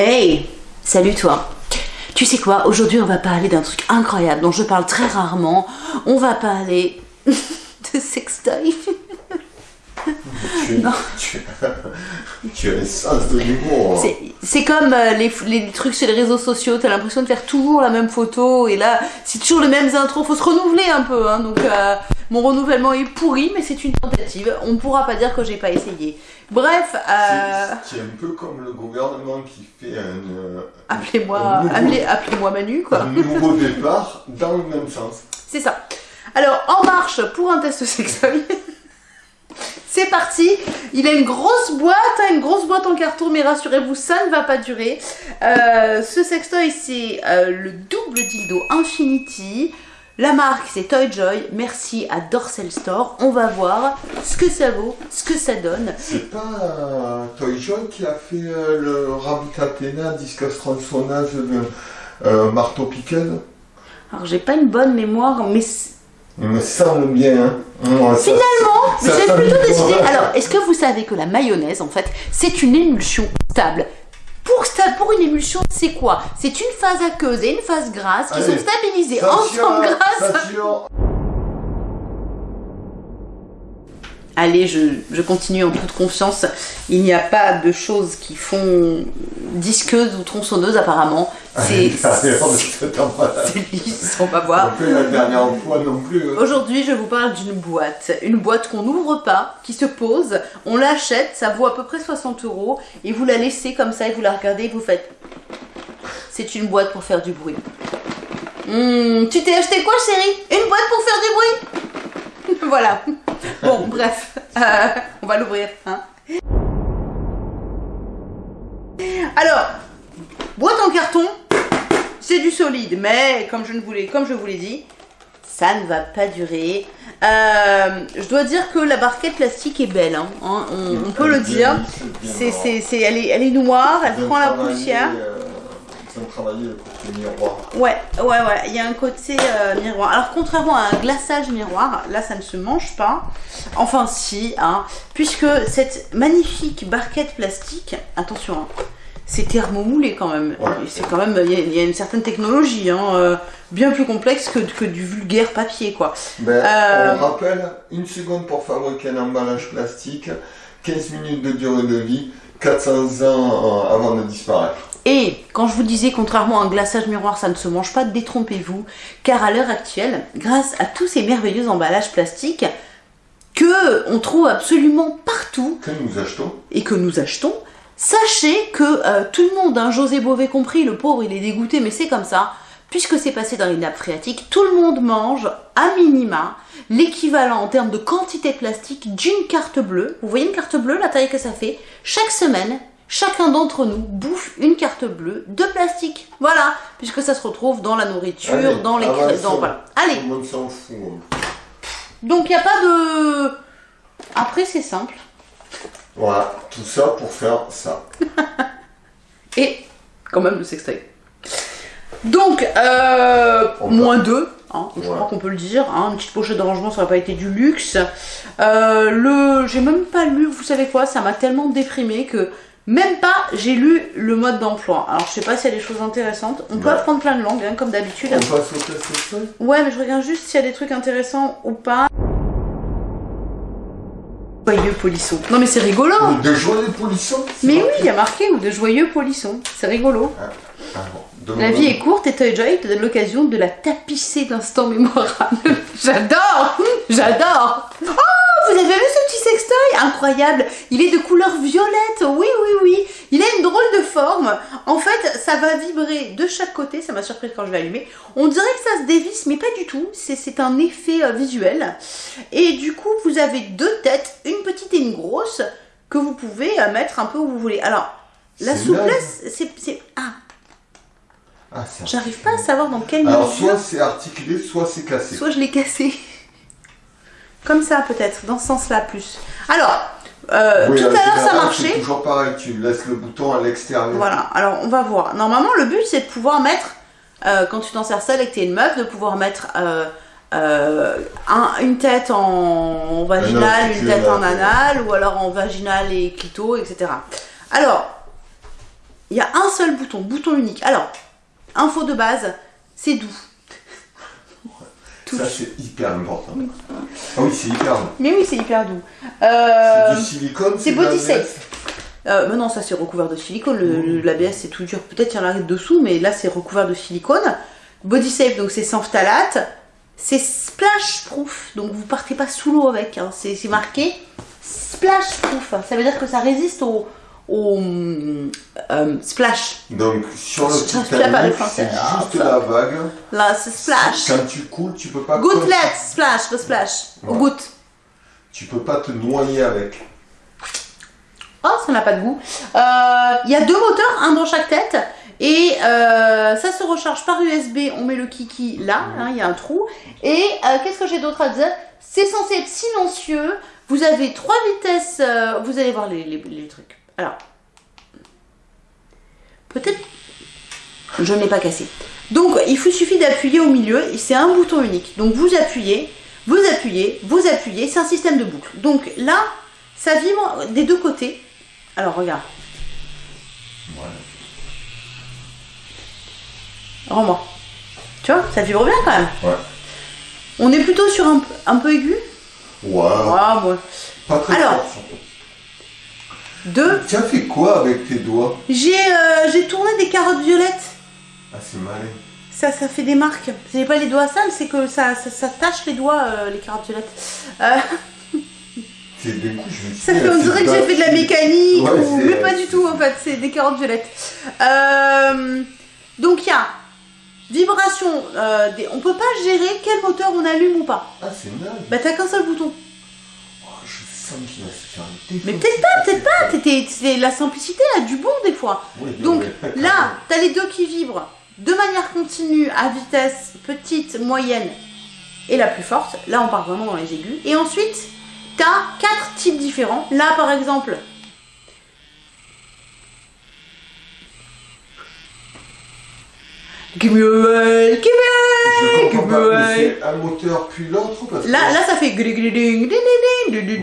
Hey, salut toi. Tu sais quoi, aujourd'hui on va parler d'un truc incroyable dont je parle très rarement. On va parler de sextoy. Tu, Non. tu, tu as un sens de l'humour. C'est- C'est comme euh, les, les trucs sur les réseaux sociaux, t'as l'impression de faire toujours la même photo et là c'est toujours les mêmes intros, faut se renouveler un peu. Hein, donc euh, mon renouvellement est pourri, mais c'est une tentative. On ne pourra pas dire que j'ai pas essayé. Bref, euh, C'est un peu comme le gouvernement qui fait un, appelez-moi nouveau- appelez, appelez-moi Manu quoi. un nouveau départ dans le même sens. C'est ça. Alors, en marche pour un test sexuel. C'est parti, il a une grosse boîte, hein, une grosse boîte en carton, mais rassurez-vous, ça ne va pas durer. Euh, ce sextoy, c'est euh, le double dildo Infinity. La marque, c'est Toyjoy. Merci à Dorsel Store. On va voir ce que ça vaut, ce que ça donne. C'est pas euh, Toy Joy qui a fait le Rabbit Athena, disque tronçonnage de marteau piquel Alors, j'ai pas une bonne mémoire, mais Il me semble bien. Hein. Ouais, ça- Finalement, j'ai plutôt décidé. Alors, est-ce que vous savez que la mayonnaise, en fait, c'est une émulsion stable? Pour, pour une émulsion, c'est quoi? C'est une phase aqueuse et une phase grasse qui Allez, sont stabilisées ensemble grâce. Allez, je, je continue en toute confiance. Il n'y a pas de choses qui font disqueuse ou tronçonneuse apparemment. C'est malade. c'est lisse, on va voir. La dernière fois non plus. hein. Aujourd'hui, je vous parle d'une boîte. Une boîte qu'on n'ouvre pas, qui se pose. On l'achète, ça vaut à peu près 60 euros. Et vous la laissez comme ça et vous la regardez et vous faites. C'est une boîte pour faire du bruit. Hmm, tu t'es acheté quoi, chérie? Une boîte pour faire du bruit? Voilà. Bon, bref. Euh, on va l'ouvrir. Hein. Alors, boîte en carton, c'est du solide, mais comme je ne voulais, comme je vous l'ai dit, ça ne va pas durer. Euh, je dois dire que la barquette plastique est belle, hein, hein, on, on peut le dire. C'est, c'est, c'est, elle, est, elle est noire, elle prend la poussière. euh, Ils ont travaillé le côté miroir. Ouais, ouais, ouais, il y a un côté euh, miroir. Alors, contrairement à un glaçage miroir, là, ça ne se mange pas. Enfin, si, hein, puisque cette magnifique barquette plastique, attention, hein, c'est thermomoulé quand même. Ouais. C'est quand même, il y, a- il y a une certaine technologie, hein, euh, bien plus complexe que, que du vulgaire papier, quoi. Ben, Euh, On rappelle, une seconde pour fabriquer un emballage plastique, 15 minutes de durée de vie, 400 ans euh, avant de disparaître. Et quand je vous disais, contrairement à un glaçage miroir, ça ne se mange pas, détrompez-vous, car à l'heure actuelle, grâce à tous ces merveilleux emballages plastiques que on trouve absolument partout Que nous achetons et que nous achetons, sachez que euh, tout le monde, hein, José Bové compris, le pauvre il est dégoûté, mais c'est comme ça, puisque c'est passé dans les nappes phréatiques, tout le monde mange à minima l'équivalent en termes de quantité de plastique d'une carte bleue. Vous voyez une carte bleue, la taille que ça fait? Chaque semaine, chacun d'entre nous bouffe une carte bleue de plastique. Voilà, puisque ça se retrouve dans la nourriture, Allez, dans les cré- dans voilà. Allez, Tout le monde s'en fout. donc il n'y a pas de... Après c'est simple. Voilà, tout ça pour faire ça. et quand même le sextoy. Donc, euh, moins 2, hein, je Ouais. crois qu'on peut le dire. hein, une petite pochette de rangement, ça n'a pas été du luxe. Euh, le, j'ai même pas lu, vous savez quoi, ça m'a tellement déprimé que même pas j'ai lu le mode d'emploi. Alors, je sais pas s'il y a des choses intéressantes. On peut apprendre plein de langues, hein, comme d'habitude. On passe au Ouais, mais je regarde juste s'il y a des trucs intéressants ou pas. Joyeux polisson. Non, mais c'est rigolo. Ou De joyeux polissons Mais oui, il y a marqué ou de joyeux polissons. C'est rigolo. Ah bon, La vie est courte et Toy Joy te donne l'occasion de la tapisser d'instants mémorables. J'adore J'adore Oh, vous avez vu ce petit sextoy Incroyable Il est de couleur violette, oui, oui, oui. Il a une drôle de forme. En fait, ça va vibrer de chaque côté, ça m'a surpris quand je l'ai allumé. On dirait que ça se dévisse, mais pas du tout. C'est- un effet euh, visuel. Et du coup, vous avez deux têtes, une petite et une grosse, que vous pouvez euh, mettre un peu où vous voulez. Alors, la souplesse, c'est... Ah, Ah, J'arrive pas à savoir dans quelle Alors, mesure. soit c'est articulé, soit c'est cassé. Soit je l'ai cassé. Comme ça, peut-être, dans ce sens-là plus. Alors, euh, Oui, tout à l'heure ça marchait. C'est toujours pareil, tu laisses le bouton à l'extérieur. Voilà, alors on va voir. Normalement, le but c'est de pouvoir mettre, euh, quand tu t'en sers seule et que t'es une meuf, de pouvoir mettre euh, un- une tête en vaginal, Un une tête en anal, ou alors en vaginal et clito, etc. Alors, Il y a un seul bouton, bouton unique. Alors, info de base, c'est doux. Ça, c'est hyper important. Ah oui, c'est hyper doux. Mais oui, c'est hyper doux. C'est Euh, du silicone, c'est body safe. euh, mais non, ça c'est recouvert de silicone. L'ABS c'est tout dur. Peut-être qu'il y en a dessous, mais là c'est recouvert de silicone. Body safe, donc c'est sans phtalate. C'est splash proof, donc vous partez pas sous l'eau avec. hein. C'est c'est marqué splash proof. Ça veut dire que ça résiste au, au euh, splash. Donc, sur le Titanic, c'est. Ah, juste fuck. la vague. Là, c'est splash. Quand tu coules, tu peux pas... Gouttelette, splash, le splash. Ouais. goutte. Tu peux pas te noyer avec. Oh, ça n'a pas de goût. Euh, Il y a deux moteurs, un dans chaque tête. Et euh, ça se recharge par USB. On met le kiki là, hein, il y a un trou. Et euh, qu'est-ce que j'ai d'autre à dire? C'est censé être silencieux. Vous avez trois vitesses. euh, vous allez voir les, les- les trucs. Alors, peut-être. Je ne l'ai pas cassé. Donc, il vous suffit d'appuyer au milieu. C'est un bouton unique. Donc, vous appuyez, vous appuyez, vous appuyez. C'est un système de boucle. Donc là, ça vibre des deux côtés. Alors, regarde. Rends-moi. Tu vois, ça vibre bien quand même. Ouais. On est plutôt sur un, un peu aigu? Waouh. Ah, bon. Pas très Alors. fort. Deux. Tu as fait quoi avec tes doigts J'ai euh, j'ai tourné des carottes violettes. Ah, c'est malin. Ça, ça fait des marques. C'est pas les doigts sales, c'est que ça, ça, ça tâche les doigts, euh, les carottes violettes. Euh, C'est des coups, je me suis ça fait, on dirait que j'ai fait de la mécanique, Ouais, ou... mais pas du tout en fait, c'est des carottes violettes. Donc il y a vibration, des... on peut pas gérer quel moteur on allume ou pas. Ah, c'est naze. Bah t'as qu'un seul bouton. Oh, je sens qu'il va se faire une Mais peut-être pas, peut-être pas. T'étais- C'est la simplicité a du bon des fois. Oui, Donc là, t'as les deux qui vibrent de manière continue à vitesse petite, moyenne et la plus forte. Là, on part vraiment dans les aigus. Et ensuite, t'as quatre types différents. Là, par exemple, Give me away, give me Je away, give comprends me pas, mais away. c'est un moteur puis l'autre parce que... Là, là, ça fait gling, gling, gling, gling, gling,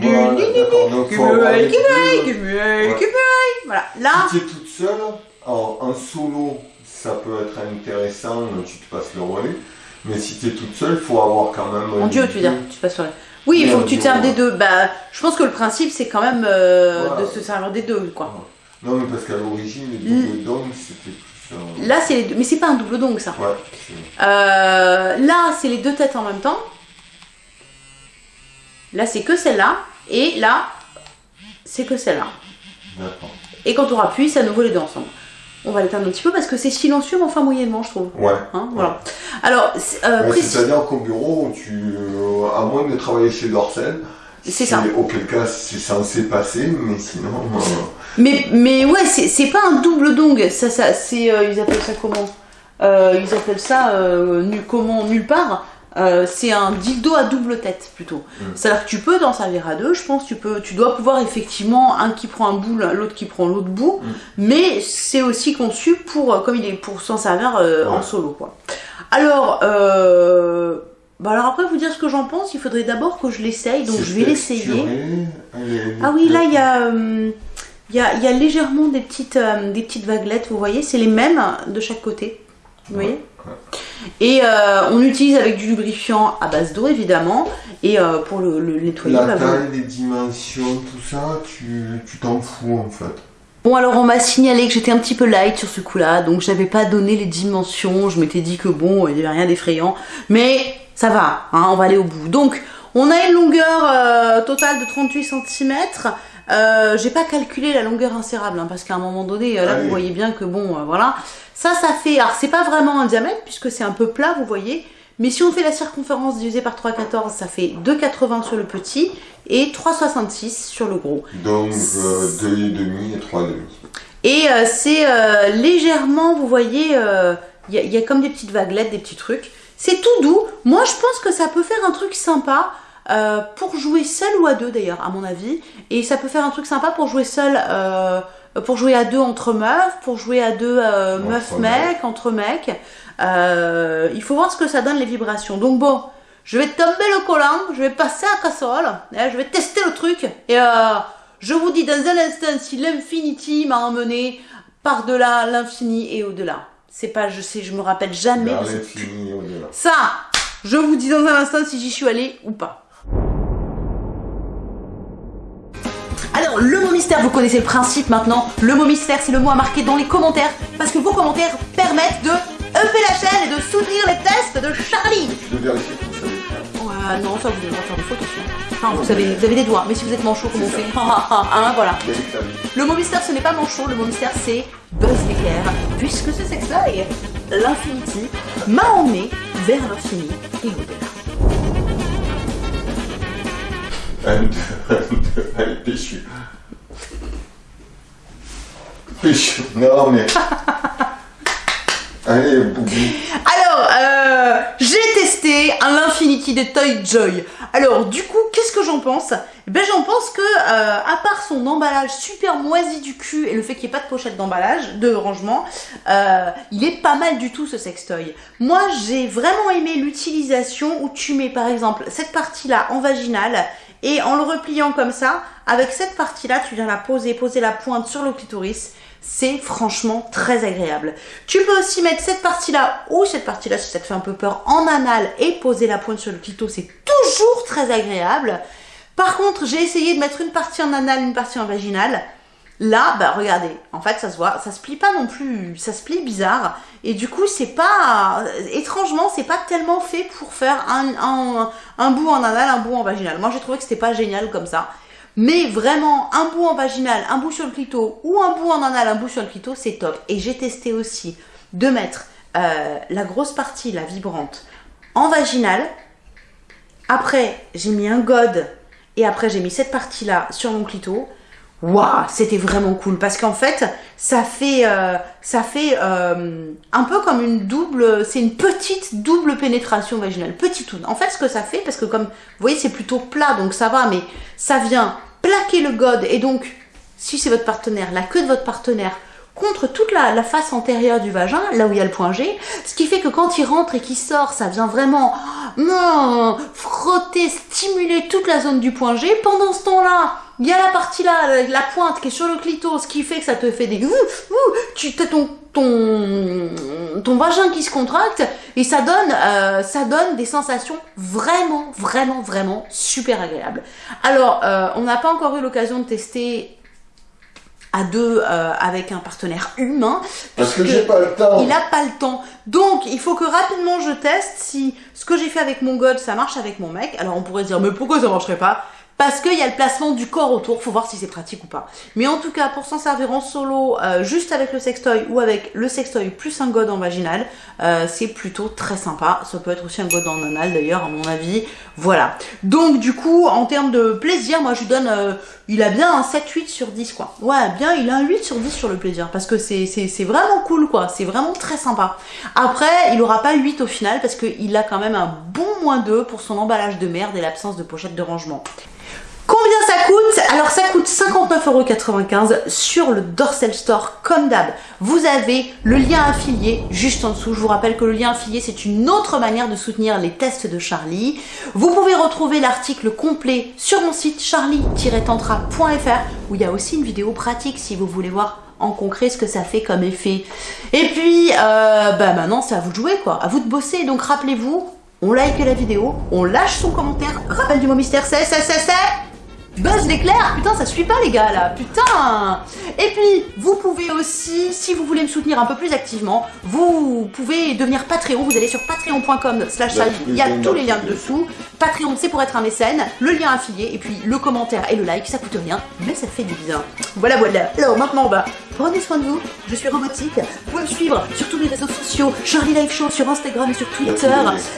Voilà, deux. là, Si tu es toute seule, en, en solo, ça peut être intéressant, tu te passes le relais. Mais si tu es toute seule, il faut avoir quand même... Mon dieu, tu veux deux. dire, tu passes sur la... Oui, il faut que tu coup, des deux. Bah, je pense que le principe, c'est quand même euh, de se servir des deux, quoi. Non, mais parce qu'à l'origine, les Mm. dômes, c'était euh, Là, c'est les deux. Mais c'est pas un double dong, ça. Ouais, Euh, là, c'est les deux têtes en même temps. Là, c'est que celle-là. Et là, c'est que celle-là. d'accord. Et quand on appuie, c'est à nouveau les deux ensemble. On va l'éteindre un petit peu parce que c'est silencieux, mais enfin moyennement, je trouve. Ouais. Hein, voilà. Alors, c'est- euh, C'est-à-dire qu'au bureau, tu, euh, à moins de travailler chez Dorsel, C'est ça. Auquel cas, c'est censé passer, mais sinon... euh, Mais, mais ouais, c'est pas un double dong. Ça, ça, c'est, euh, ils appellent ça comment? Euh, Ils appellent ça euh, nu- comment nulle part. C'est un dildo à double tête plutôt. Mm. C'est-à-dire que tu peux t'en servir à deux. Je pense tu peux, tu dois pouvoir effectivement un qui prend un bout, l'autre qui prend l'autre bout. Mm. Mais c'est aussi conçu pour, comme il est pour s'en servir en solo quoi. Alors, bah alors après vous dire ce que j'en pense, il faudrait d'abord que je l'essaye. Donc je vais l'essayer. est- Ah oui, là, il y a, euh, il y a, il y a légèrement des petites, euh, des petites vaguelettes, vous voyez, c'est les mêmes de chaque côté. Vous voyez Et euh, on utilise avec du lubrifiant à base d'eau, évidemment. Et euh, pour le, le nettoyer, La bah, vous- taille, les dimensions, tout ça, tu tu t'en fous en fait. Bon, alors on m'a signalé que j'étais un petit peu light sur ce coup-là, donc je n'avais pas donné les dimensions. Je m'étais dit que bon, il n'y avait rien d'effrayant. Mais ça va, hein, on va aller au bout. Donc, on a une longueur euh, totale de 38 cm. Euh, j'ai pas calculé la longueur insérable hein, parce qu'à un moment donné, euh, là Allez. vous voyez bien que bon, euh, voilà. Ça, ça fait. Alors, c'est pas vraiment un diamètre puisque c'est un peu plat, vous voyez. Mais si on fait la circonférence divisée par 3,14, ça fait 2,80 sur le petit et 3,66 sur le gros. Donc euh, deux et demi et euh, c'est euh, légèrement, vous voyez, euh, il y, y a comme des petites vaguelettes, des petits trucs. C'est tout doux. Moi, je pense que ça peut faire un truc sympa euh, pour jouer seul ou à deux d'ailleurs, à mon avis. Et ça peut faire un truc sympa pour jouer seul, euh, pour jouer à deux entre meufs, pour jouer à deux euh, Entre meufs mecs. mecs, entre mecs. Il faut voir ce que ça donne les vibrations. Donc bon, je vais tomber le collant, je vais passer à casserole, hein, je vais tester le truc. Et je vous dis dans un instant si l'Infinity m'a emmené par-delà l'infini et au-delà. C'est pas, je sais, je me rappelle jamais. De ce-. Ça, je vous dis dans un instant si j'y suis allée ou pas. Alors, le mot mystère, vous connaissez le principe maintenant. Le mot mystère, c'est le mot à marquer dans les commentaires parce que vos commentaires permettent de upper la chaîne et de soutenir les tests de Charlie. De vérifier que vous savez faire. Ouais, non, ça vous avez le droit de faire des hein. Enfin, vous avez, vous avez des doigts, mais si vous êtes manchot, comment on fait Hein, voilà. Le mot mystère, ce n'est pas manchot, le mot mystère, c'est Buzz l'éclair, puisque ce sextoy, l'infinity, m'a emmené vers l'infini et au-delà. Un, deux, allez, péchu. Péchu. Non, mais. Allez, boubou. Alors, euh, j'ai testé un Infinity de Toy Joy. Alors, du coup, qu'est-ce que j'en pense? Eh Ben, j'en pense que, euh, à part son emballage super moisi du cul et le fait qu'il n'y ait pas de pochette d'emballage, de rangement, euh, il est pas mal du tout ce sextoy. Moi, j'ai vraiment aimé l'utilisation où tu mets par exemple cette partie-là en vaginale et en le repliant comme ça, avec cette partie-là, tu viens la poser, poser la pointe sur le clitoris. C'est franchement très agréable. Tu peux aussi mettre cette partie-là ou cette partie-là si ça te fait un peu peur en anal et poser la pointe sur le clito, c'est toujours très agréable. Par contre, j'ai essayé de mettre une partie en anal, une partie en vaginale. Là, bah regardez, en fait ça se voit, ça se plie pas non plus, ça se plie bizarre. Et du coup, c'est pas, étrangement, c'est pas tellement fait pour faire un, bout en anal, un bout en vaginal. Moi j'ai trouvé que c'était pas génial comme ça. Mais vraiment, un bout en vaginal, un bout sur le clito, ou un bout en anal, un bout sur le clito, c'est top. Et j'ai testé aussi de mettre euh, la grosse partie, la vibrante, en vaginal. Après, j'ai mis un god, et après j'ai mis cette partie-là sur mon clito. Waouh, c'était vraiment cool parce qu'en fait, ça fait, euh, ça fait euh, un peu comme une double, c'est une petite double pénétration vaginale, petite toune. En fait, ce que ça fait, parce que comme vous voyez, c'est plutôt plat, donc ça va, mais ça vient plaquer le god et donc, si c'est votre partenaire, la queue de votre partenaire contre toute la, face antérieure du vagin, là où il y a le point G, ce qui fait que quand il rentre et qu'il sort, ça vient vraiment non, frotter, stimuler toute la zone du point G. Pendant ce temps-là, il y a la partie là, la, pointe qui est sur le clito, ce qui fait que ça te fait des ouh, ouh, tu as ton ton ton vagin qui se contracte et ça donne euh, ça donne des sensations vraiment vraiment vraiment super agréables. Alors, euh, on n'a pas encore eu l'occasion de tester à deux euh, avec un partenaire humain. Parce que j'ai pas le temps. Il a pas le temps. Donc, il faut que rapidement je teste si ce que j'ai fait avec mon god, ça marche avec mon mec. Alors, on pourrait se dire, mais pourquoi ça marcherait pas? Parce qu'il y a le placement du corps autour, faut voir si c'est pratique ou pas. Mais en tout cas, pour s'en servir en solo, euh, juste avec le sextoy ou avec le sextoy plus un god en vaginal, euh, c'est plutôt très sympa. Ça peut être aussi un god en anal d'ailleurs, à mon avis. Voilà. Donc du coup, en termes de plaisir, moi je lui donne, euh, il a bien un 7-8 sur 10 quoi. Ouais, bien, il a un 8 sur 10 sur le plaisir, parce que c'est vraiment cool quoi, c'est vraiment très sympa. Après, il aura pas 8 au final, parce qu'il a quand même un bon moins 2 pour son emballage de merde et l'absence de pochette de rangement. Alors ça coûte 59,95€ sur le Dorsel Store comme d'hab. Vous avez le lien affilié juste en dessous. Je vous rappelle que le lien affilié c'est une autre manière de soutenir les tests de Charlie. Vous pouvez retrouver l'article complet sur mon site charlie-tantra.fr où il y a aussi une vidéo pratique si vous voulez voir en concret ce que ça fait comme effet. Et puis, euh, bah maintenant c'est à vous de jouer quoi, à vous de bosser. Donc rappelez-vous, on like la vidéo, on lâche son commentaire. Rappel du mot mystère, c'est, c'est, c'est, c'est. Buzz l'éclair Putain, ça suit pas les gars là, putain. Et puis, vous pouvez aussi, si vous voulez me soutenir un peu plus activement, vous pouvez devenir Patreon, vous allez sur patreon.com slash Il y a Charlie. tous les il y a liens tous les liens dessous. Patreon, c'est pour être un mécène, le lien affilié, et puis le commentaire et le like, ça coûte rien, mais ça fait du bien. Voilà, voilà. Alors maintenant, bah, prenez soin de vous, je suis robotique, vous pouvez me suivre sur tous les réseaux sociaux, Charlie Live Show sur Instagram et sur Twitter,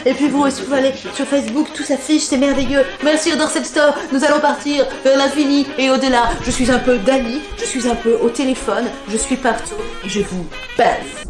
et puis vous aussi, vous allez sur Facebook, tout s'affiche, c'est merveilleux. Merci Dorsel Store, nous allons partir vers l'infini et au-delà. Je suis un peu Dali, je suis un peu au téléphone, je suis partout, je vous baise.